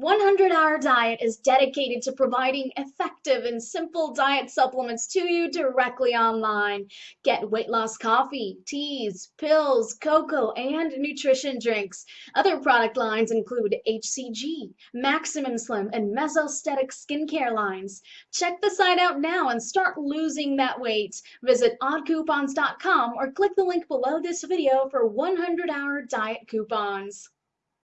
100 Hour Diet is dedicated to providing effective and simple diet supplements to you directly online. Get weight loss coffee, teas, pills, cocoa, and nutrition drinks. Other product lines include HCG, Maximum Slim, and Mesostatic skincare lines. Check the site out now and start losing that weight. Visit oddcoupons.com or click the link below this video for 100 Hour Diet coupons.